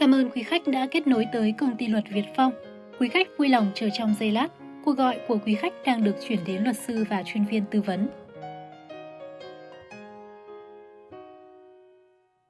Cảm ơn quý khách đã kết nối tới công ty luật Việt Phong. Quý khách vui lòng chờ trong giây lát. Cuộc gọi của quý khách đang được chuyển đến luật sư và chuyên viên tư vấn.